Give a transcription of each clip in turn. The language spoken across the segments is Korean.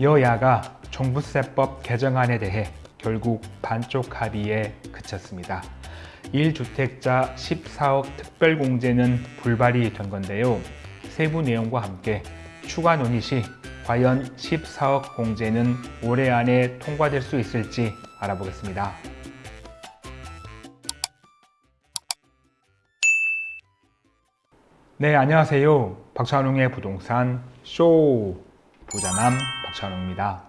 여야가 종부세법 개정안에 대해 결국 반쪽 합의에 그쳤습니다. 1주택자 14억 특별공제는 불발이 된 건데요. 세부 내용과 함께 추가 논의 시 과연 14억 공제는 올해 안에 통과될 수 있을지 알아보겠습니다. 네, 안녕하세요. 박찬웅의 부동산 쇼 부자남 박찬웅입니다.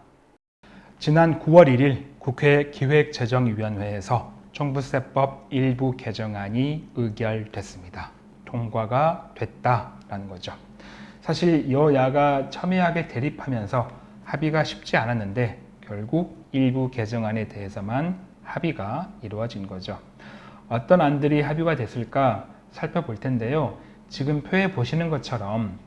지난 9월 1일 국회 기획재정위원회에서 종부세법 일부 개정안이 의결됐습니다. 통과가 됐다라는 거죠. 사실 여야가 첨예하게 대립하면서 합의가 쉽지 않았는데 결국 일부 개정안에 대해서만 합의가 이루어진 거죠. 어떤 안들이 합의가 됐을까 살펴볼 텐데요. 지금 표에 보시는 것처럼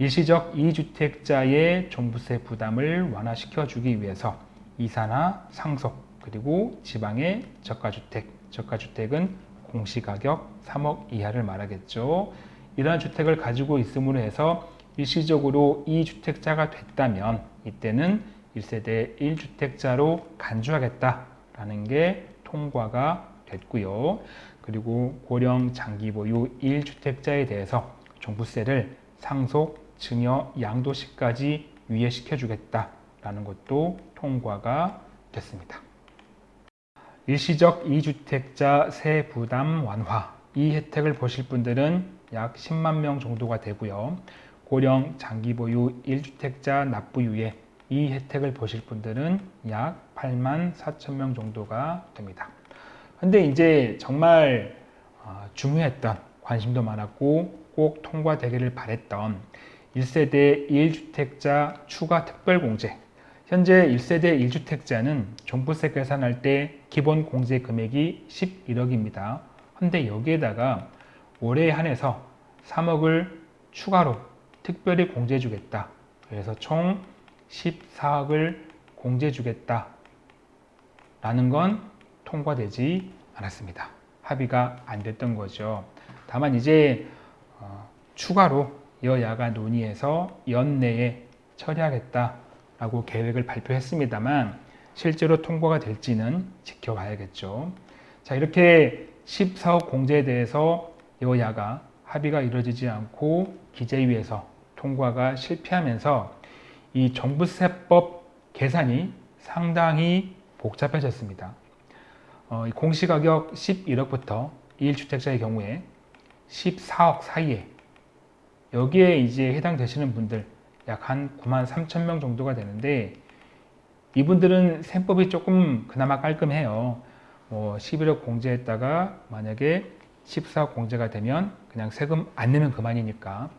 일시적 2주택자의 종부세 부담을 완화시켜 주기 위해서 이사나 상속 그리고 지방의 저가주택, 저가주택은 공시가격 3억 이하를 말하겠죠. 이러한 주택을 가지고 있음으로 해서 일시적으로 2주택자가 됐다면 이때는 1세대 1주택자로 간주하겠다라는 게 통과가 됐고요. 그리고 고령 장기 보유 1주택자에 대해서 종부세를 상속, 증여, 양도시까지 유예시켜 주겠다라는 것도 통과가 됐습니다. 일시적 2주택자 세 부담 완화 이 혜택을 보실 분들은 약 10만 명 정도가 되고요. 고령 장기 보유 1주택자 납부유예 이 혜택을 보실 분들은 약 8만 4천 명 정도가 됩니다. 근데 이제 정말 어, 중요했던 관심도 많았고 꼭 통과되기를 바랬던 1세대 1주택자 추가 특별공제 현재 1세대 1주택자는 종부세 계산할 때 기본 공제 금액이 11억입니다. 근데 여기에다가 올해 한해서 3억을 추가로 특별히 공제 주겠다. 그래서 총 14억을 공제 주겠다. 라는 건 통과되지 않았습니다. 합의가 안 됐던 거죠. 다만 이제 어, 추가로 여야가 논의해서 연내에 처리하겠다라고 계획을 발표했습니다만 실제로 통과가 될지는 지켜봐야겠죠. 자 이렇게 14억 공제에 대해서 여야가 합의가 이루어지지 않고 기재위에서 통과가 실패하면서 이 종부세법 계산이 상당히 복잡해졌습니다. 어, 공시가격 11억부터 1주택자의 경우에 14억 사이에 여기에 이제 해당되시는 분들 약 한 9만 3천 명 정도가 되는데 이분들은 셈법이 조금 그나마 깔끔해요. 뭐 11억 공제했다가 만약에 14억 공제가 되면 그냥 세금 안 내면 그만이니까.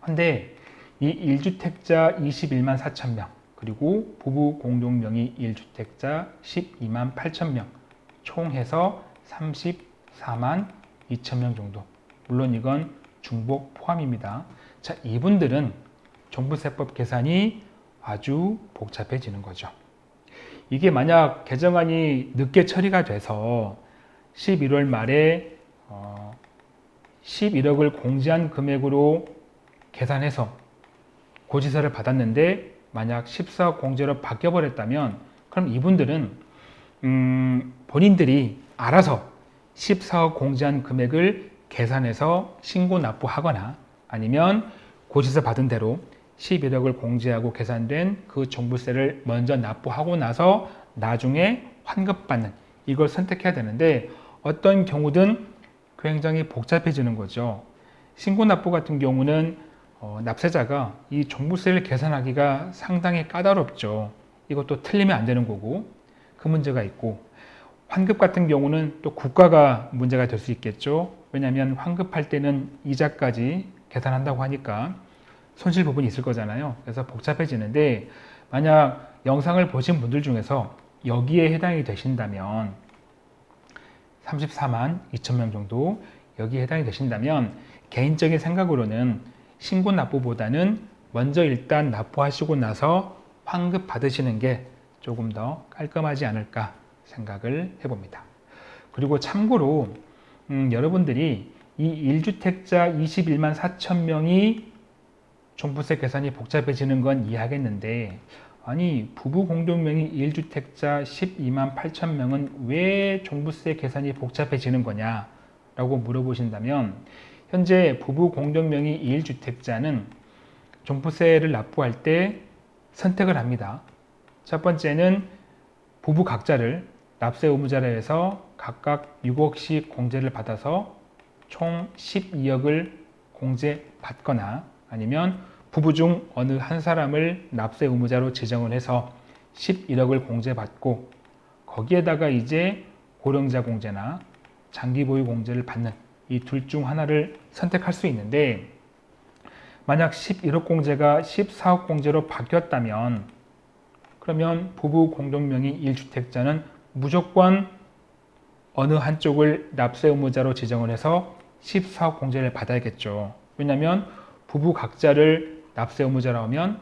근데 이 1주택자 21만 4천 명 그리고 부부 공동 명의 1주택자 12만 8천 명 총 해서 34만 2천 명 정도 물론 이건 중복 포함입니다. 자, 이분들은 종부세법 계산이 아주 복잡해지는 거죠. 이게 만약 개정안이 늦게 처리가 돼서 11월 말에 어 11억을 공제한 금액으로 계산해서 고지서를 받았는데 만약 14억 공제로 바뀌어버렸다면 그럼 이분들은 음 본인들이 알아서 14억 공제한 금액을 계산해서 신고 납부하거나 아니면 고지서 받은 대로 11억을 공제하고 계산된 그 종부세를 먼저 납부하고 나서 나중에 환급받는 이걸 선택해야 되는데 어떤 경우든 굉장히 복잡해지는 거죠. 신고 납부 같은 경우는 어, 납세자가 이 종부세를 계산하기가 상당히 까다롭죠. 이것도 틀리면 안 되는 거고 그 문제가 있고 환급 같은 경우는 또 국가가 문제가 될 수 있겠죠. 왜냐하면 환급할 때는 이자까지 계산한다고 하니까 손실 부분이 있을 거잖아요. 그래서 복잡해지는데 만약 영상을 보신 분들 중에서 여기에 해당이 되신다면 34만 2천 명 정도 여기에 해당이 되신다면 개인적인 생각으로는 신고 납부보다는 먼저 일단 납부하시고 나서 환급 받으시는 게 조금 더 깔끔하지 않을까 생각을 해봅니다. 그리고 참고로 음, 여러분들이 이 1주택자 21만 4천 명이 종부세 계산이 복잡해지는 건 이해하겠는데 아니 부부 공동명의 1주택자 12만 8천 명은 왜 종부세 계산이 복잡해지는 거냐 라고 물어보신다면 현재 부부 공동명의 1주택자는 종부세를 납부할 때 선택을 합니다. 첫 번째는 부부 각자를 납세 의무자로 해서 각각 6억씩 공제를 받아서 총 12억을 공제받거나 아니면 부부 중 어느 한 사람을 납세 의무자로 지정을 해서 11억을 공제받고 거기에다가 이제 고령자 공제나 장기 보유 공제를 받는 이 둘 중 하나를 선택할 수 있는데 만약 11억 공제가 14억 공제로 바뀌었다면 그러면 부부 공동명의 1주택자는 무조건 어느 한쪽을 납세 의무자로 지정을 해서 14억 공제를 받아야겠죠. 왜냐하면 부부 각자를 납세 의무자로 하면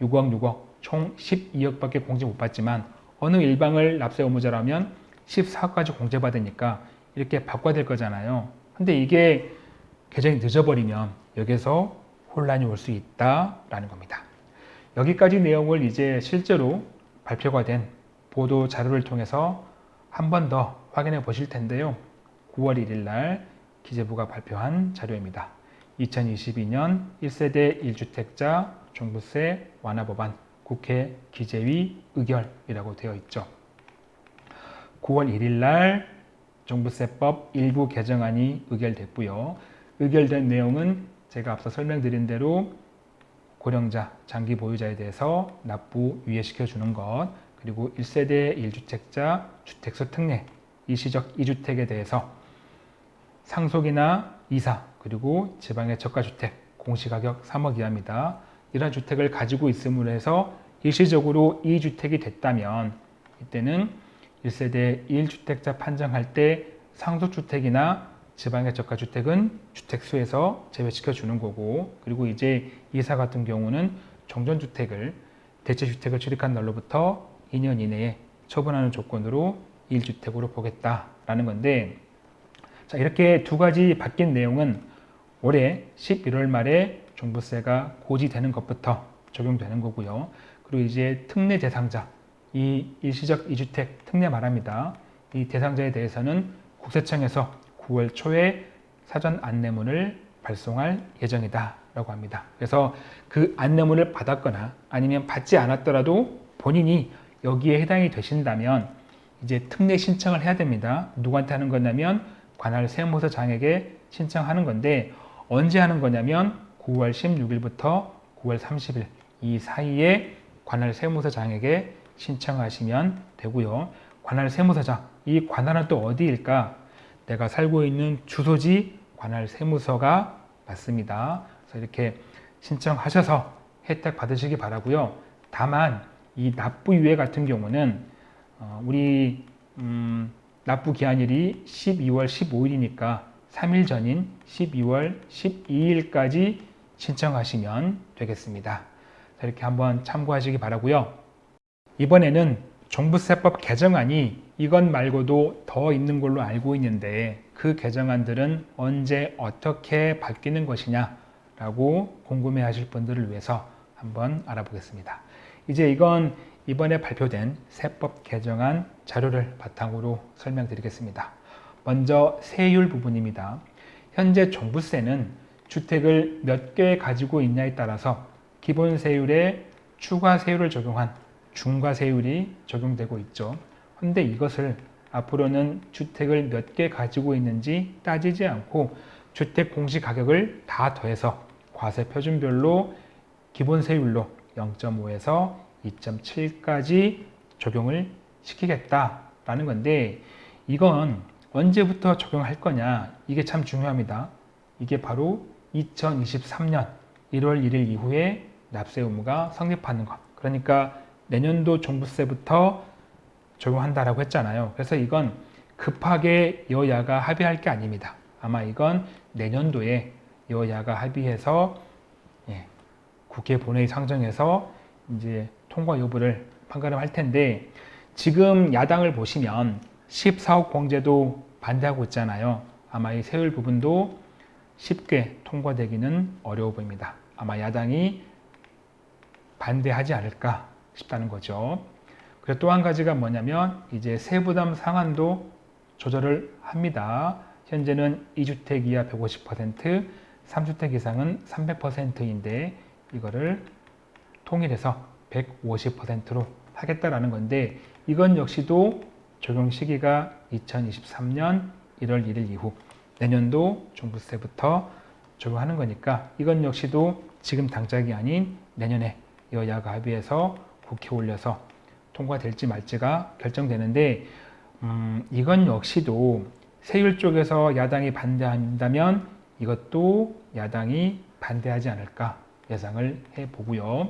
6억 6억 총 12억밖에 공제 못 받지만 어느 일방을 납세 의무자로 하면 14억까지 공제받으니까 이렇게 바꿔야 될 거잖아요. 근데 이게 개정이 늦어버리면 여기서 혼란이 올 수 있다라는 겁니다. 여기까지 내용을 이제 실제로 발표가 된 보도 자료를 통해서 한 번 더 확인해 보실 텐데요. 9월 1일 날 기재부가 발표한 자료입니다. 2022년 1세대 1주택자 종부세 완화 법안 국회 기재위 의결이라고 되어 있죠. 9월 1일 날 종부세법 일부 개정안이 의결됐고요. 의결된 내용은 제가 앞서 설명드린 대로 고령자, 장기 보유자에 대해서 납부 유예시켜 주는 것, 그리고 1세대 1주택자 주택수 특례, 일시적 2주택에 대해서 상속이나 이사, 그리고 지방의 저가주택, 공시가격 3억 이하입니다. 이러한 주택을 가지고 있음으로 해서 일시적으로 2주택이 됐다면 이때는 1세대 1주택자 판정할 때 상속주택이나 지방의 저가주택은 주택수에서 제외시켜 주는 거고 그리고 이제 이사 같은 경우는 정전주택을 대체주택을 출입한 날로부터 2년 이내에 처분하는 조건으로 1주택으로 보겠다라는 건데 자 이렇게 두 가지 바뀐 내용은 올해 11월 말에 종부세가 고지되는 것부터 적용되는 거고요. 그리고 이제 특례 대상자, 이 일시적 2주택 특례 말합니다. 이 대상자에 대해서는 국세청에서 9월 초에 사전 안내문을 발송할 예정이다 라고 합니다. 그래서 그 안내문을 받았거나 아니면 받지 않았더라도 본인이 여기에 해당이 되신다면 이제 특례 신청을 해야 됩니다. 누구한테 하는 거냐면 관할 세무서 장에게 신청하는 건데 언제 하는 거냐면 9월 16일부터 9월 30일 이 사이에 관할 세무서 장에게 신청하시면 되고요. 관할 세무서장, 이 관할은 또 어디일까? 내가 살고 있는 주소지 관할 세무서가 맞습니다. 그래서 이렇게 신청하셔서 혜택 받으시기 바라고요. 다만 이 납부 유예 같은 경우는 어, 우리 음, 납부 기한일이 12월 15일이니까 3일 전인 12월 12일까지 신청하시면 되겠습니다. 이렇게 한번 참고하시기 바라고요. 이번에는 종부세법 개정안이 이것 말고도 더 있는 걸로 알고 있는데 그 개정안들은 언제 어떻게 바뀌는 것이냐 라고 궁금해 하실 분들을 위해서 한번 알아보겠습니다. 이제 이건 이번에 발표된 세법 개정안 자료를 바탕으로 설명드리겠습니다. 먼저 세율 부분입니다. 현재 종부세는 주택을 몇 개 가지고 있냐에 따라서 기본 세율에 추가 세율을 적용한 중과 세율이 적용되고 있죠. 그런데 이것을 앞으로는 주택을 몇 개 가지고 있는지 따지지 않고 주택 공시 가격을 다 더해서 과세 표준별로 기본 세율로 0.5에서 2.7까지 적용을 시키겠다라는 건데 이건 언제부터 적용할 거냐 이게 참 중요합니다. 이게 바로 2023년 1월 1일 이후에 납세 의무가 성립하는 것. 그러니까 내년도 종부세부터 적용한다라고 했잖아요. 그래서 이건 급하게 여야가 합의할 게 아닙니다. 아마 이건 내년도에 여야가 합의해서 예, 국회 본회의 상정해서 이제 통과 여부를 판가름 할 텐데 지금 야당을 보시면 14억 공제도 반대하고 있잖아요. 아마 이 세율 부분도 쉽게 통과되기는 어려워 보입니다. 아마 야당이 반대하지 않을까 싶다는 거죠. 그리고 또 한 가지가 뭐냐면 이제 세부담 상한도 조절을 합니다. 현재는 2주택 이하 150%, 3주택 이상은 300%인데 이거를 통일해서 150%로 하겠다라는 건데 이건 역시도 적용 시기가 2023년 1월 1일 이후 내년도 종부세부터 적용하는 거니까 이건 역시도 지금 당장이 아닌 내년에 여야가 합의해서 국회에 올려서 통과될지 말지가 결정되는데 음, 이건 역시도 세율 쪽에서 야당이 반대한다면 이것도 야당이 반대하지 않을까 예상을 해보고요.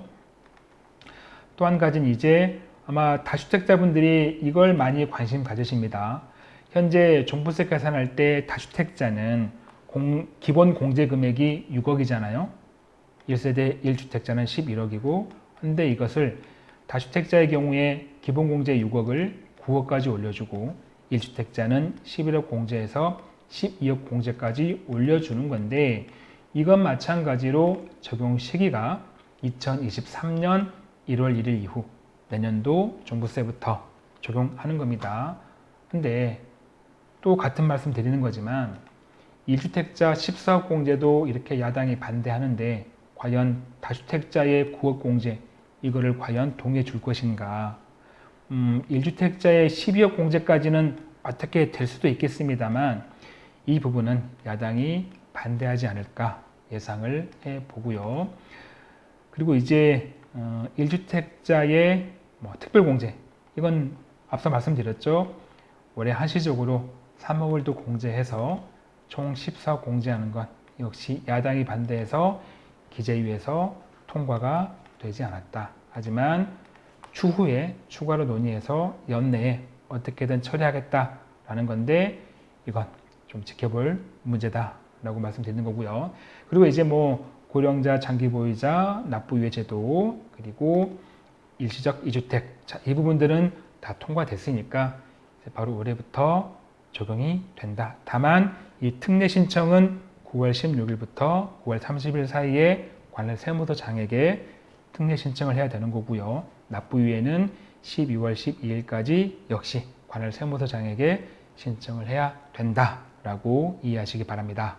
또 한 가지는 이제 아마 다주택자분들이 이걸 많이 관심 가지십니다. 현재 종부세 계산할 때 다주택자는 공, 기본 공제 금액이 6억이잖아요. 1세대 1주택자는 11억이고 근데 이것을 다주택자의 경우에 기본 공제 6억을 9억까지 올려주고 1주택자는 11억 공제에서 12억 공제까지 올려주는 건데 이건 마찬가지로 적용 시기가 2023년 1월 1일 이후 내년도 종부세부터 적용하는 겁니다. 근데 또 같은 말씀 드리는 거지만 1주택자 14억 공제도 이렇게 야당이 반대하는데 과연 다주택자의 9억 공제 이거를 과연 동의해 줄 것인가 음, 1주택자의 12억 공제까지는 어떻게 될 수도 있겠습니다만 이 부분은 야당이 반대하지 않을까 예상을 해보고요. 그리고 이제 어, 1주택자의 뭐 특별공제 이건 앞서 말씀드렸죠. 올해 한시적으로 3억을 더 공제해서 총 14억 공제하는 것 역시 야당이 반대해서 기재위에서 통과가 되지 않았다. 하지만 추후에 추가로 논의해서 연내에 어떻게든 처리하겠다라는 건데 이건 좀 지켜볼 문제다 라고 말씀드리는 거고요. 그리고 이제 뭐 고령자 장기 보유자 납부유예 제도 그리고 일시적 이주택 자, 이 부분들은 다 통과됐으니까 바로 올해부터 적용이 된다. 다만 이 특례 신청은 9월 16일부터 9월 30일 사이에 관할 세무서 장에게 특례 신청을 해야 되는 거고요. 납부유예는 12월 12일까지 역시 관할 세무서 장에게 신청을 해야 된다라고 이해하시기 바랍니다.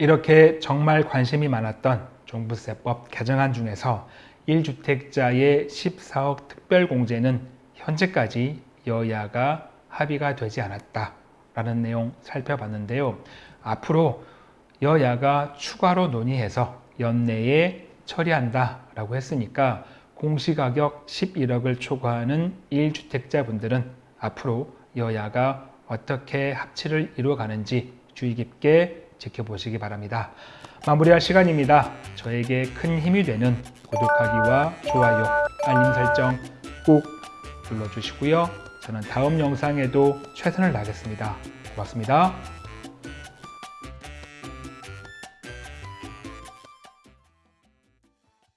이렇게 정말 관심이 많았던 종부세법 개정안 중에서 1주택자의 14억 특별공제는 현재까지 여야가 합의가 되지 않았다라는 내용 살펴봤는데요. 앞으로 여야가 추가로 논의해서 연내에 처리한다라고 했으니까 공시가격 11억을 초과하는 1주택자분들은 앞으로 여야가 어떻게 합치를 이루어가는지 주의 깊게 지켜보시기 바랍니다. 마무리할 시간입니다. 저에게 큰 힘이 되는 구독하기와 좋아요, 알림 설정 꼭 눌러주시고요. 저는 다음 영상에도 최선을 다하겠습니다. 고맙습니다.